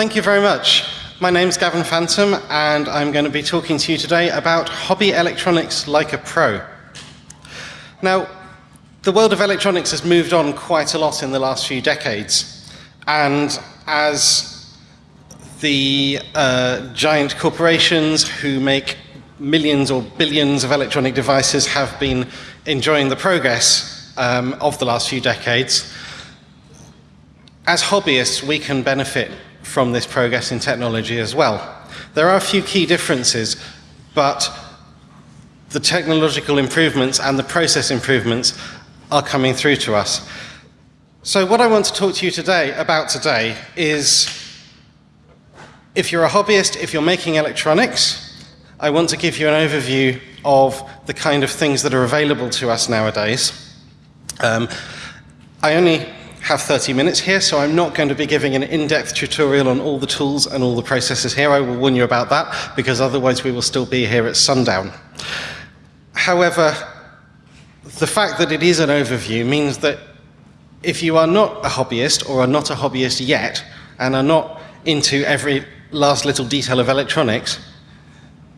Thank you very much. My name's Gavin Phantom, and I'm going to be talking to you today about hobby electronics like a pro. Now, the world of electronics has moved on quite a lot in the last few decades, and as the uh, giant corporations who make millions or billions of electronic devices have been enjoying the progress um, of the last few decades, as hobbyists, we can benefit from this progress in technology as well. There are a few key differences, but the technological improvements and the process improvements are coming through to us. So what I want to talk to you today about today is if you're a hobbyist, if you're making electronics, I want to give you an overview of the kind of things that are available to us nowadays. Um, I only have 30 minutes here, so I'm not going to be giving an in-depth tutorial on all the tools and all the processes here. I will warn you about that, because otherwise we will still be here at sundown. However, the fact that it is an overview means that if you are not a hobbyist or are not a hobbyist yet and are not into every last little detail of electronics,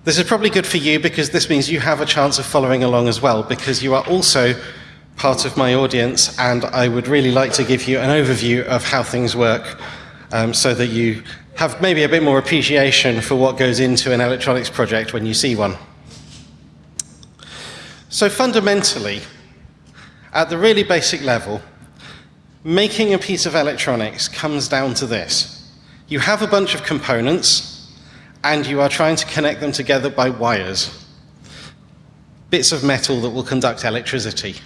this is probably good for you because this means you have a chance of following along as well because you are also part of my audience and I would really like to give you an overview of how things work um, so that you have maybe a bit more appreciation for what goes into an electronics project when you see one. So fundamentally, at the really basic level, making a piece of electronics comes down to this. You have a bunch of components and you are trying to connect them together by wires. Bits of metal that will conduct electricity.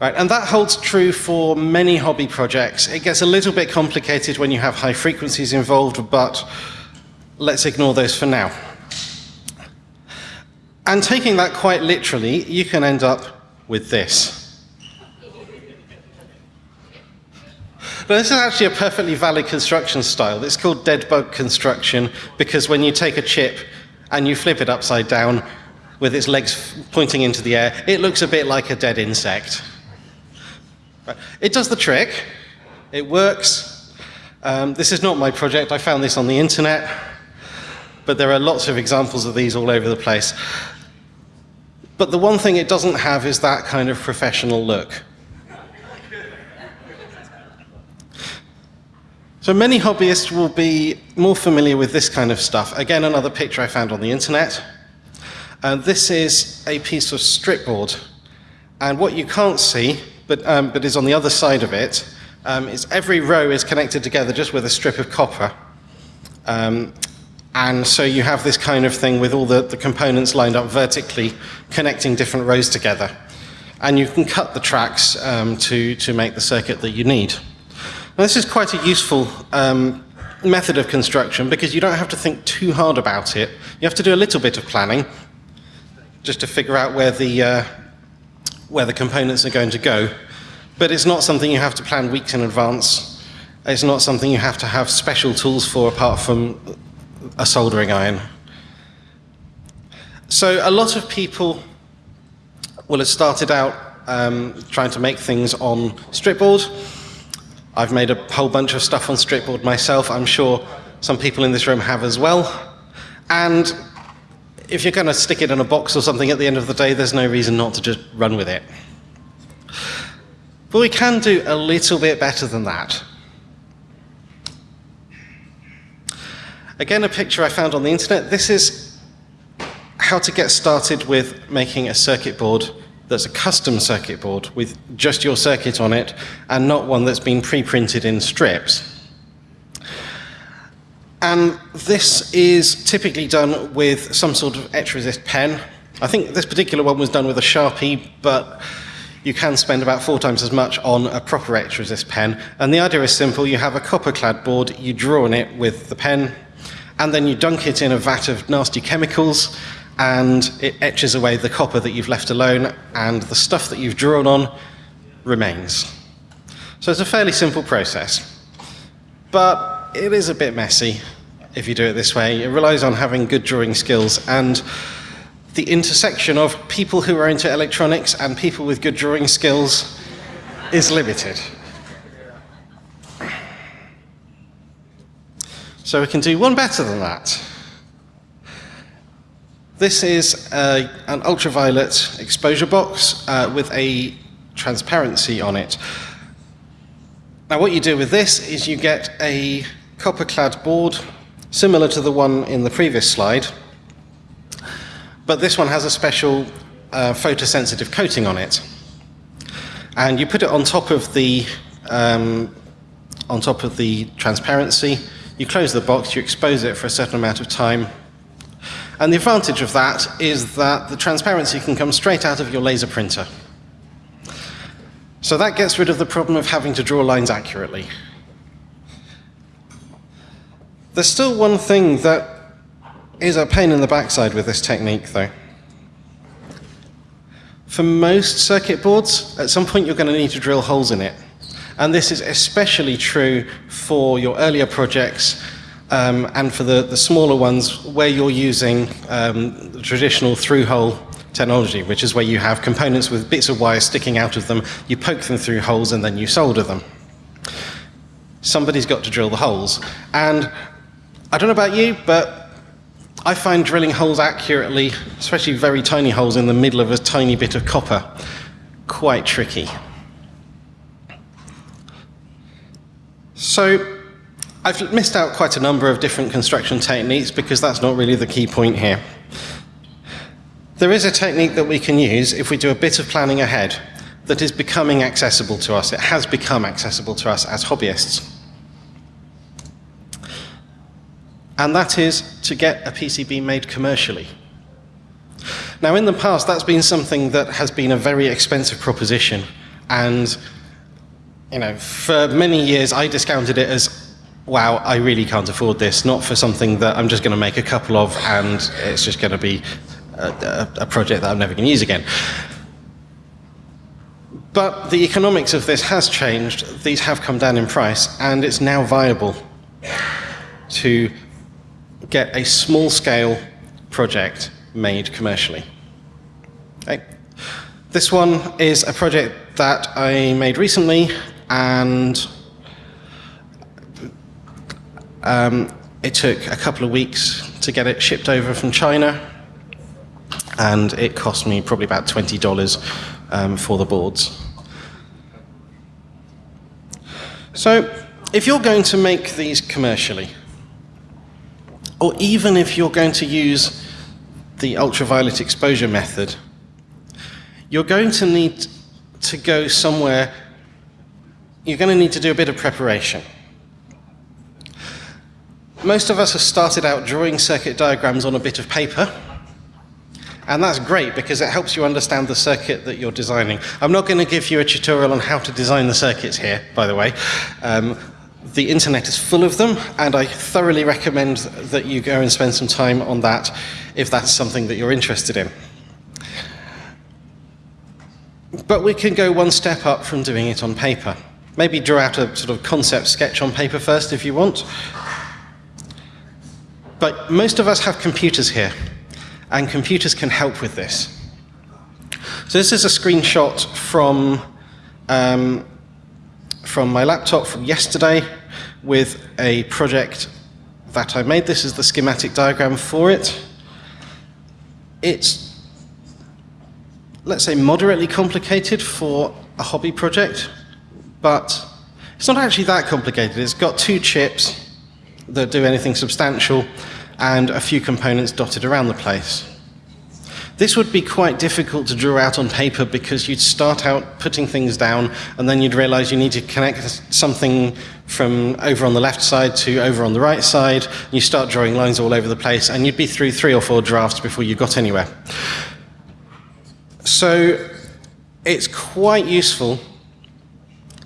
Right, and that holds true for many hobby projects. It gets a little bit complicated when you have high frequencies involved, but let's ignore those for now. And taking that quite literally, you can end up with this. But this is actually a perfectly valid construction style. It's called dead bug construction because when you take a chip and you flip it upside down with its legs pointing into the air, it looks a bit like a dead insect. It does the trick. It works. Um, this is not my project. I found this on the internet. But there are lots of examples of these all over the place. But the one thing it doesn't have is that kind of professional look. So many hobbyists will be more familiar with this kind of stuff. Again, another picture I found on the internet. And this is a piece of stripboard. And what you can't see but, um, but is on the other side of it, um, is every row is connected together just with a strip of copper. Um, and so you have this kind of thing with all the, the components lined up vertically, connecting different rows together. And you can cut the tracks um, to, to make the circuit that you need. Now, this is quite a useful um, method of construction because you don't have to think too hard about it. You have to do a little bit of planning just to figure out where the, uh, where the components are going to go. But it's not something you have to plan weeks in advance. It's not something you have to have special tools for apart from a soldering iron. So a lot of people will have started out um, trying to make things on stripboard. I've made a whole bunch of stuff on stripboard myself. I'm sure some people in this room have as well. And if you're going to stick it in a box or something at the end of the day, there's no reason not to just run with it. But we can do a little bit better than that. Again, a picture I found on the internet. This is how to get started with making a circuit board that's a custom circuit board with just your circuit on it and not one that's been pre-printed in strips. And this is typically done with some sort of etch resist pen. I think this particular one was done with a Sharpie, but you can spend about four times as much on a proper etch resist pen. And the idea is simple. You have a copper clad board, you draw on it with the pen, and then you dunk it in a vat of nasty chemicals, and it etches away the copper that you've left alone, and the stuff that you've drawn on remains. So it's a fairly simple process. But it is a bit messy if you do it this way. It relies on having good drawing skills and the intersection of people who are into electronics and people with good drawing skills is limited. So we can do one better than that. This is a, an ultraviolet exposure box uh, with a transparency on it. Now what you do with this is you get a copper-clad board similar to the one in the previous slide, but this one has a special uh, photosensitive coating on it. And you put it on top of the um, on top of the transparency, you close the box, you expose it for a certain amount of time, and the advantage of that is that the transparency can come straight out of your laser printer. So that gets rid of the problem of having to draw lines accurately. There's still one thing that is a pain in the backside with this technique though. For most circuit boards, at some point you're going to need to drill holes in it. And this is especially true for your earlier projects um, and for the, the smaller ones where you're using um, the traditional through-hole technology, which is where you have components with bits of wire sticking out of them, you poke them through holes and then you solder them. Somebody's got to drill the holes. And I don't know about you, but I find drilling holes accurately, especially very tiny holes in the middle of a tiny bit of copper, quite tricky. So I've missed out quite a number of different construction techniques because that's not really the key point here. There is a technique that we can use if we do a bit of planning ahead that is becoming accessible to us. It has become accessible to us as hobbyists. And that is to get a PCB made commercially. Now in the past that's been something that has been a very expensive proposition and you know, for many years I discounted it as, wow, I really can't afford this, not for something that I'm just going to make a couple of and it's just going to be a, a, project that I'm never going to use again. But the economics of this has changed. These have come down in price, and it's now viable to get a small-scale project made commercially. Okay. This one is a project that I made recently and um, it took a couple of weeks to get it shipped over from China and it cost me probably about $20 um, for the boards. So if you're going to make these commercially, or even if you're going to use the ultraviolet exposure method, you're going to need to go somewhere you're going to need to do a bit of preparation. Most of us have started out drawing circuit diagrams on a bit of paper, and that's great because it helps you understand the circuit that you're designing. I'm not going to give you a tutorial on how to design the circuits here, by the way. Um, the internet is full of them, and I thoroughly recommend that you go and spend some time on that if that's something that you're interested in. But we can go one step up from doing it on paper. Maybe draw out a sort of concept sketch on paper first if you want. But most of us have computers here, and computers can help with this. So this is a screenshot from, um, from my laptop from yesterday with a project that I made. This is the schematic diagram for it. It's, let's say, moderately complicated for a hobby project but it's not actually that complicated. It's got two chips that do anything substantial and a few components dotted around the place. This would be quite difficult to draw out on paper because you'd start out putting things down and then you'd realize you need to connect something from over on the left side to over on the right side. You start drawing lines all over the place and you'd be through three or four drafts before you got anywhere. So it's quite useful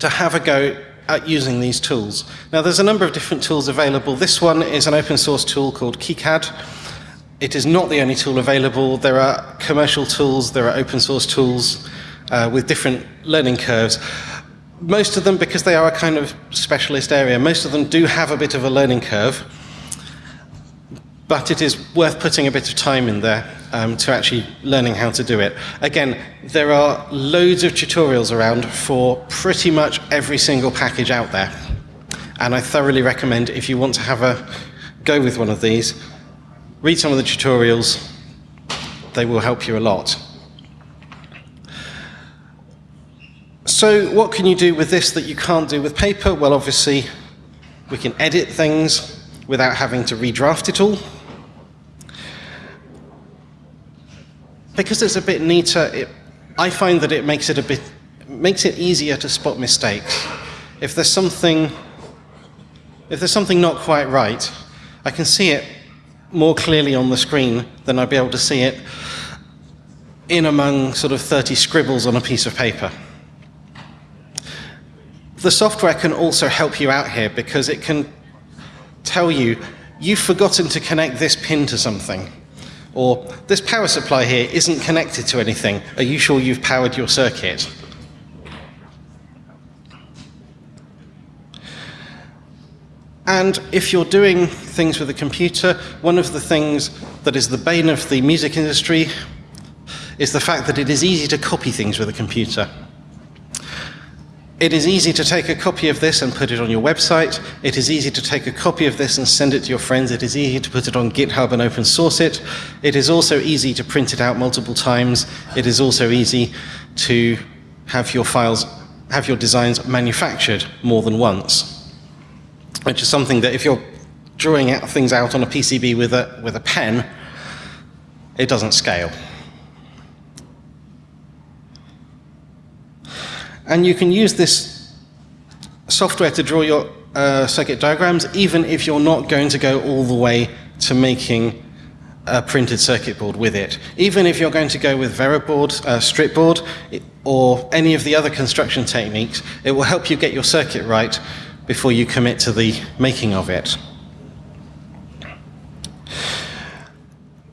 to have a go at using these tools. Now there's a number of different tools available. This one is an open source tool called KiCad. It is not the only tool available. There are commercial tools, there are open source tools uh, with different learning curves. Most of them, because they are a kind of specialist area, most of them do have a bit of a learning curve but it is worth putting a bit of time in there um, to actually learning how to do it. Again, there are loads of tutorials around for pretty much every single package out there. And I thoroughly recommend if you want to have a, go with one of these, read some of the tutorials. They will help you a lot. So what can you do with this that you can't do with paper? Well, obviously, we can edit things without having to redraft it all. Because it's a bit neater, it, I find that it makes it a bit makes it easier to spot mistakes. If there's something if there's something not quite right, I can see it more clearly on the screen than I'd be able to see it in among sort of 30 scribbles on a piece of paper. The software can also help you out here because it can tell you, you've forgotten to connect this pin to something. Or this power supply here isn't connected to anything. Are you sure you've powered your circuit? And if you're doing things with a computer, one of the things that is the bane of the music industry is the fact that it is easy to copy things with a computer. It is easy to take a copy of this and put it on your website. It is easy to take a copy of this and send it to your friends. It is easy to put it on GitHub and open source it. It is also easy to print it out multiple times. It is also easy to have your files, have your designs manufactured more than once, which is something that if you're drawing out things out on a PCB with a, with a pen, it doesn't scale. And you can use this software to draw your uh, circuit diagrams, even if you're not going to go all the way to making a printed circuit board with it. Even if you're going to go with Veroboard, uh, Stripboard, or any of the other construction techniques, it will help you get your circuit right before you commit to the making of it.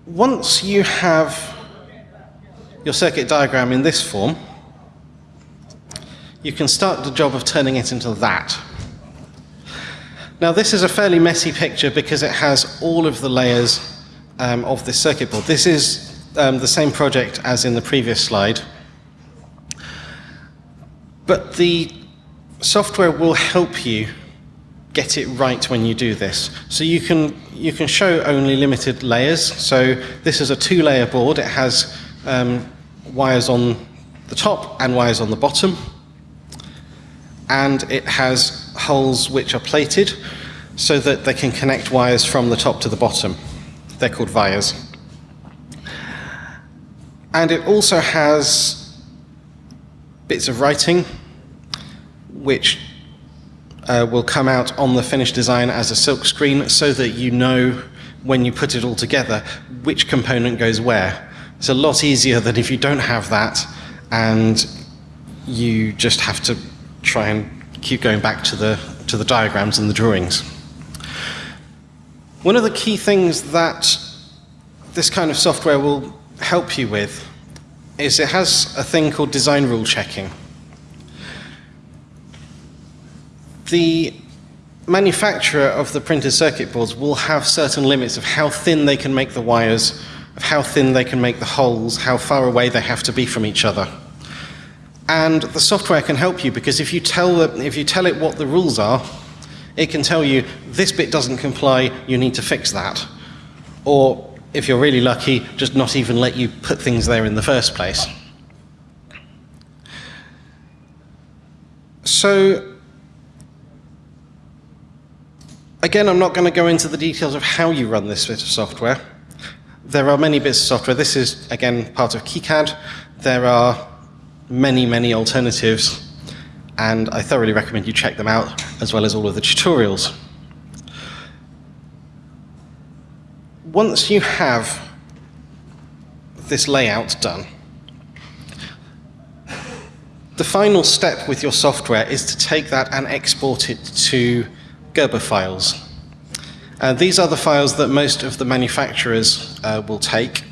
Once you have your circuit diagram in this form, you can start the job of turning it into that. Now this is a fairly messy picture because it has all of the layers um, of this circuit board. This is um, the same project as in the previous slide. But the software will help you get it right when you do this. So you can, you can show only limited layers. So this is a two-layer board. It has um, wires on the top and wires on the bottom and it has holes which are plated so that they can connect wires from the top to the bottom. They're called vias. And it also has bits of writing which uh, will come out on the finished design as a silk screen so that you know when you put it all together which component goes where. It's a lot easier than if you don't have that and you just have to try and keep going back to the, to the diagrams and the drawings. One of the key things that this kind of software will help you with is it has a thing called design rule checking. The manufacturer of the printed circuit boards will have certain limits of how thin they can make the wires, of how thin they can make the holes, how far away they have to be from each other. And the software can help you because if you tell, it, if you tell it what the rules are, it can tell you this bit doesn't comply, you need to fix that. Or if you're really lucky, just not even let you put things there in the first place. So again, I'm not going to go into the details of how you run this bit of software. There are many bits of software. This is, again, part of KiCad. There are many, many alternatives, and I thoroughly recommend you check them out, as well as all of the tutorials. Once you have this layout done, the final step with your software is to take that and export it to Gerber files. Uh, these are the files that most of the manufacturers uh, will take,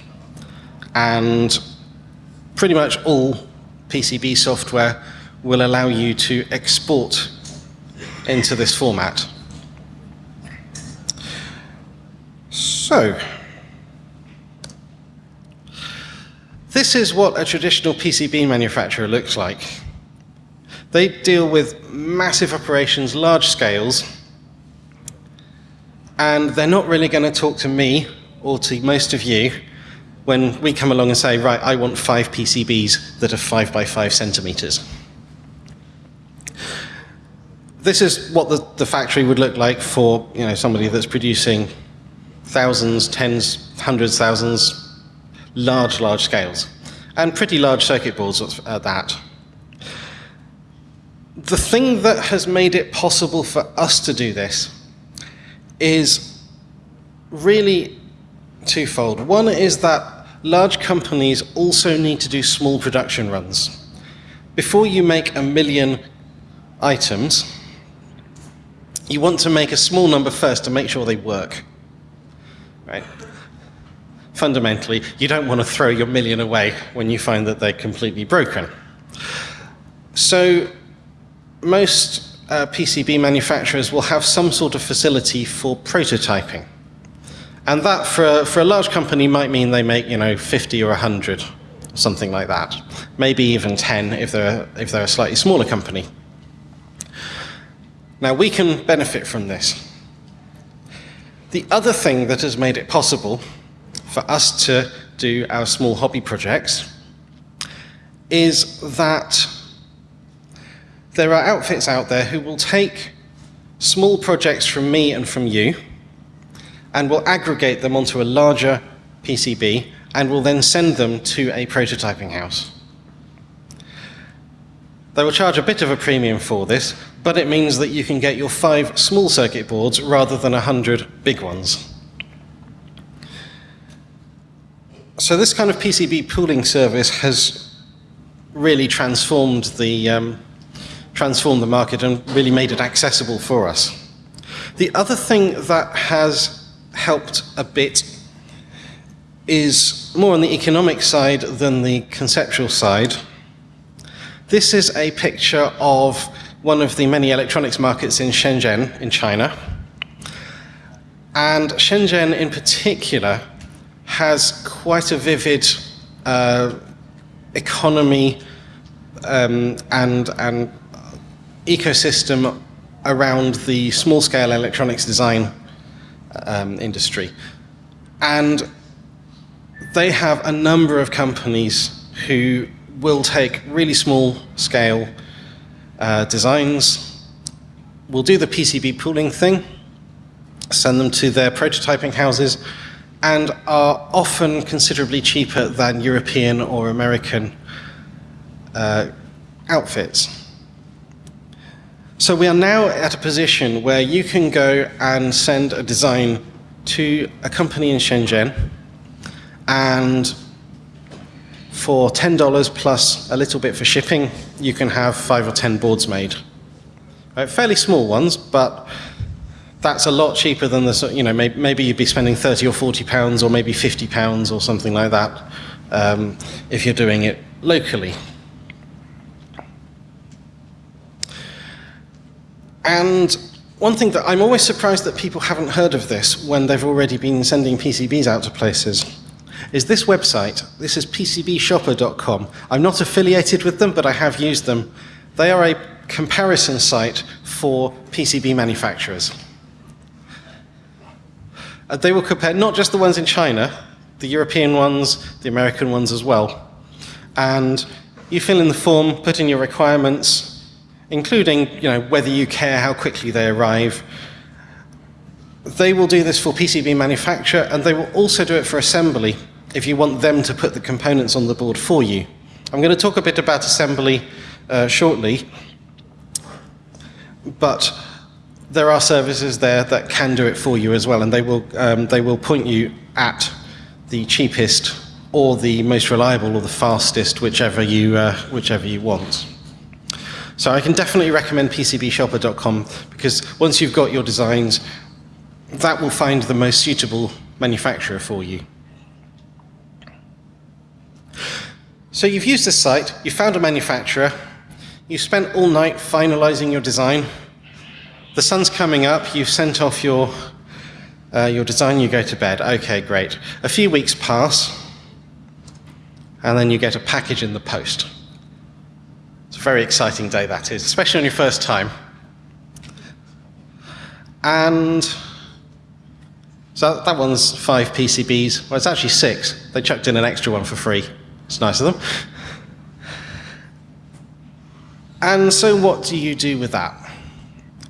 and pretty much all PCB software will allow you to export into this format. So, this is what a traditional PCB manufacturer looks like. They deal with massive operations, large scales, and they're not really going to talk to me or to most of you when we come along and say, right, I want five PCBs that are five by five centimeters. This is what the, the factory would look like for you know, somebody that's producing thousands, tens, hundreds, thousands, large, large scales, and pretty large circuit boards at that. The thing that has made it possible for us to do this is really twofold. One is that large companies also need to do small production runs. Before you make a million items, you want to make a small number first to make sure they work. Right? Fundamentally, you don't want to throw your million away when you find that they're completely broken. So most uh, PCB manufacturers will have some sort of facility for prototyping. And that, for a, for a large company, might mean they make, you know, 50 or 100, something like that. Maybe even 10 if they're, if they're a slightly smaller company. Now, we can benefit from this. The other thing that has made it possible for us to do our small hobby projects is that there are outfits out there who will take small projects from me and from you and will aggregate them onto a larger PCB and will then send them to a prototyping house. They will charge a bit of a premium for this, but it means that you can get your five small circuit boards rather than a hundred big ones. So this kind of PCB pooling service has really transformed the, um, transformed the market and really made it accessible for us. The other thing that has helped a bit is more on the economic side than the conceptual side. This is a picture of one of the many electronics markets in Shenzhen in China. And Shenzhen in particular has quite a vivid uh, economy um, and, and ecosystem around the small-scale electronics design um, industry. And they have a number of companies who will take really small scale uh, designs, will do the PCB pooling thing, send them to their prototyping houses, and are often considerably cheaper than European or American uh, outfits. So we are now at a position where you can go and send a design to a company in Shenzhen and for $10 plus a little bit for shipping, you can have five or 10 boards made. Right, fairly small ones, but that's a lot cheaper than the, you know, maybe, maybe you'd be spending 30 or 40 pounds or maybe 50 pounds or something like that um, if you're doing it locally. And one thing that I'm always surprised that people haven't heard of this when they've already been sending PCBs out to places is this website. This is PCBshopper.com. I'm not affiliated with them, but I have used them. They are a comparison site for PCB manufacturers. Uh, they will compare not just the ones in China, the European ones, the American ones as well. And you fill in the form, put in your requirements, including you know, whether you care how quickly they arrive. They will do this for PCB manufacture, and they will also do it for assembly if you want them to put the components on the board for you. I'm going to talk a bit about assembly uh, shortly, but there are services there that can do it for you as well, and they will, um, they will point you at the cheapest or the most reliable or the fastest, whichever you, uh, whichever you want. So I can definitely recommend PCBshopper.com because once you've got your designs, that will find the most suitable manufacturer for you. So you've used this site, you found a manufacturer, you spent all night finalizing your design, the sun's coming up, you've sent off your, uh, your design, you go to bed. Okay, great. A few weeks pass, and then you get a package in the post very exciting day that is, especially on your first time. And So that one's five PCBs. Well, it's actually six. They chucked in an extra one for free. It's nice of them. And so what do you do with that?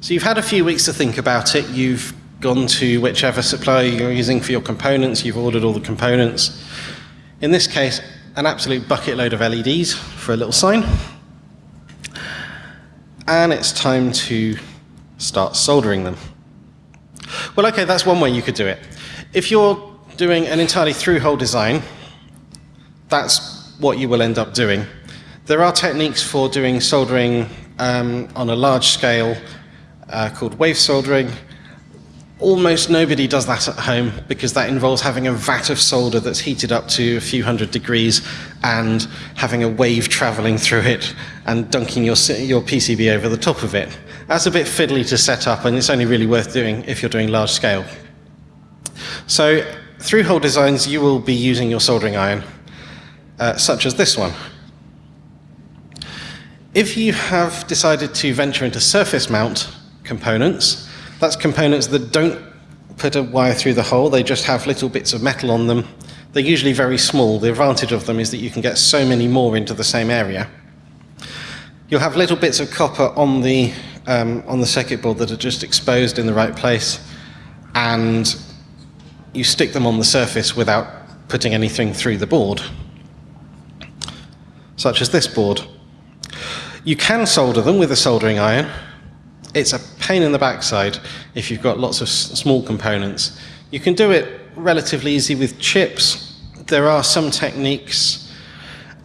So you've had a few weeks to think about it. You've gone to whichever supplier you're using for your components. You've ordered all the components. In this case, an absolute bucket load of LEDs for a little sign. And it's time to start soldering them. Well, okay, that's one way you could do it. If you're doing an entirely through-hole design, that's what you will end up doing. There are techniques for doing soldering um, on a large scale uh, called wave soldering. Almost nobody does that at home because that involves having a vat of solder that's heated up to a few hundred degrees and having a wave traveling through it and dunking your, your PCB over the top of it. That's a bit fiddly to set up and it's only really worth doing if you're doing large scale. So through hole designs, you will be using your soldering iron, uh, such as this one. If you have decided to venture into surface mount components, that's components that don't put a wire through the hole, they just have little bits of metal on them. They're usually very small. The advantage of them is that you can get so many more into the same area. You'll have little bits of copper on the, um, on the circuit board that are just exposed in the right place, and you stick them on the surface without putting anything through the board, such as this board. You can solder them with a soldering iron. It's a pain in the backside if you've got lots of small components. You can do it relatively easy with chips. There are some techniques.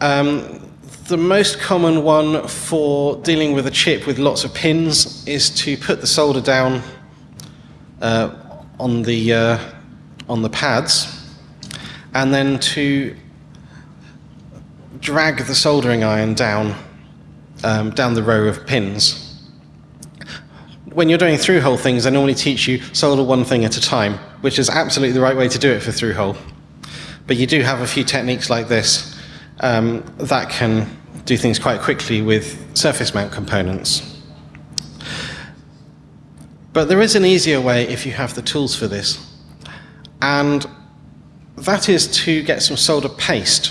Um, the most common one for dealing with a chip with lots of pins is to put the solder down uh, on the uh, on the pads and then to drag the soldering iron down um, down the row of pins. When you're doing through-hole things, they normally teach you solder one thing at a time, which is absolutely the right way to do it for through-hole. But you do have a few techniques like this um, that can do things quite quickly with surface mount components. But there is an easier way if you have the tools for this. And that is to get some solder paste,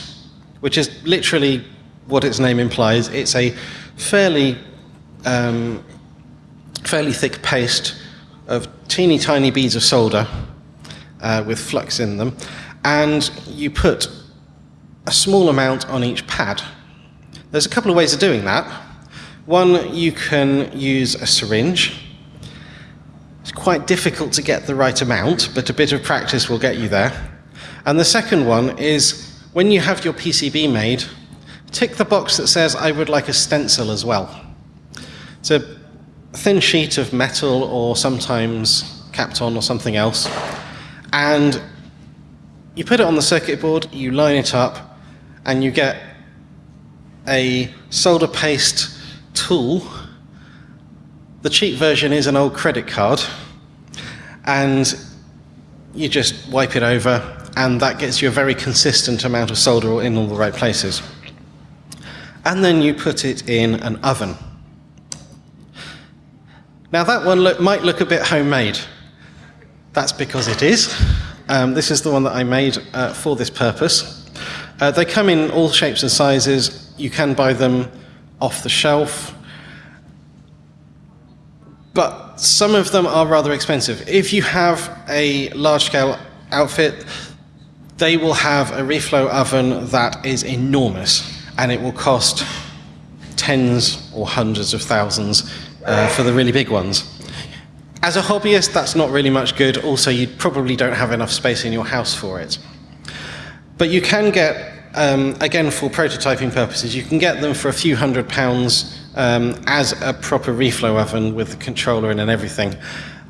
which is literally what its name implies. It's a fairly, um, fairly thick paste of teeny tiny beads of solder uh, with flux in them. And you put a small amount on each pad. There's a couple of ways of doing that. One, you can use a syringe it's quite difficult to get the right amount, but a bit of practice will get you there. And the second one is when you have your PCB made, tick the box that says, I would like a stencil as well. A thin sheet of metal or sometimes Kapton or something else. And you put it on the circuit board, you line it up, and you get a solder paste tool the cheap version is an old credit card, and you just wipe it over, and that gets you a very consistent amount of solder in all the right places. And then you put it in an oven. Now that one look, might look a bit homemade. That's because it is. Um, this is the one that I made uh, for this purpose. Uh, they come in all shapes and sizes. You can buy them off the shelf but some of them are rather expensive. If you have a large-scale outfit, they will have a reflow oven that is enormous, and it will cost tens or hundreds of thousands uh, for the really big ones. As a hobbyist, that's not really much good. Also, you probably don't have enough space in your house for it. But you can get, um, again, for prototyping purposes, you can get them for a few hundred pounds um, as a proper reflow oven with the controller in and everything.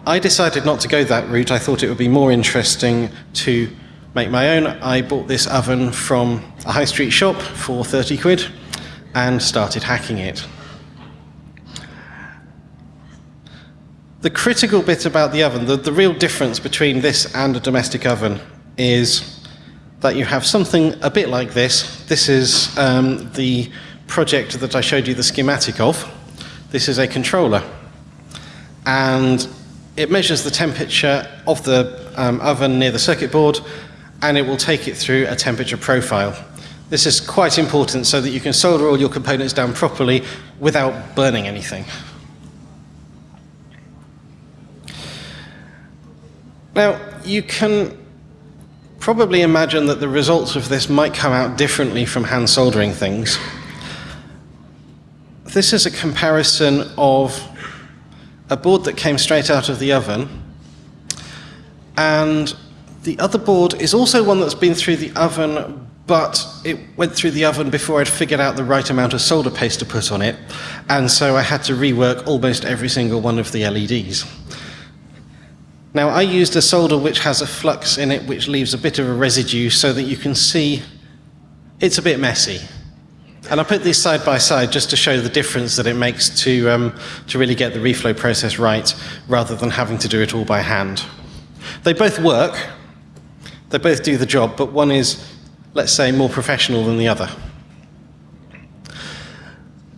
I decided not to go that route. I thought it would be more interesting to make my own. I bought this oven from a high street shop for 30 quid and started hacking it. The critical bit about the oven, the, the real difference between this and a domestic oven is that you have something a bit like this. This is um, the project that I showed you the schematic of. This is a controller. And it measures the temperature of the um, oven near the circuit board and it will take it through a temperature profile. This is quite important so that you can solder all your components down properly without burning anything. Now, you can probably imagine that the results of this might come out differently from hand soldering things. This is a comparison of a board that came straight out of the oven and the other board is also one that's been through the oven but it went through the oven before I'd figured out the right amount of solder paste to put on it and so I had to rework almost every single one of the LEDs. Now I used a solder which has a flux in it which leaves a bit of a residue so that you can see it's a bit messy. And I put these side by side just to show the difference that it makes to, um, to really get the reflow process right rather than having to do it all by hand. They both work, they both do the job, but one is, let's say, more professional than the other.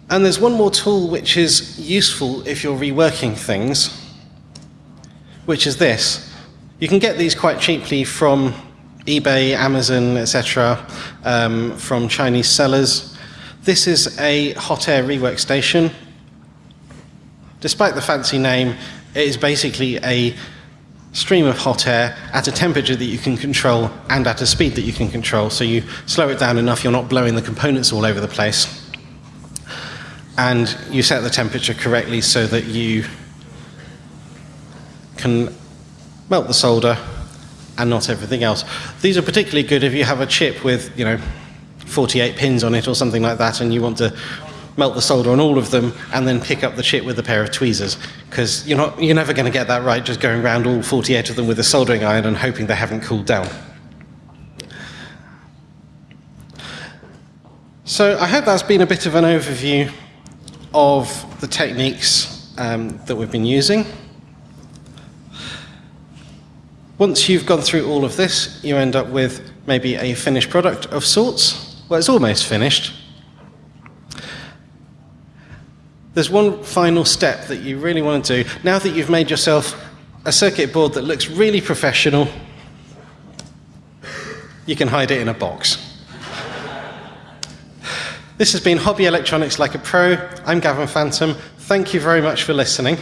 And there's one more tool which is useful if you're reworking things, which is this. You can get these quite cheaply from eBay, Amazon, etc., um, from Chinese sellers. This is a hot air rework station. Despite the fancy name, it is basically a stream of hot air at a temperature that you can control and at a speed that you can control. So you slow it down enough, you're not blowing the components all over the place. And you set the temperature correctly so that you can melt the solder and not everything else. These are particularly good if you have a chip with, you know, 48 pins on it or something like that and you want to melt the solder on all of them and then pick up the chip with a pair of tweezers because you're, not, you're never going to get that right just going around all 48 of them with a soldering iron and hoping they haven't cooled down. So I hope that's been a bit of an overview of the techniques um, that we've been using. Once you've gone through all of this, you end up with maybe a finished product of sorts. Well, it's almost finished. There's one final step that you really want to do. Now that you've made yourself a circuit board that looks really professional, you can hide it in a box. This has been Hobby Electronics Like a Pro. I'm Gavin Phantom. Thank you very much for listening.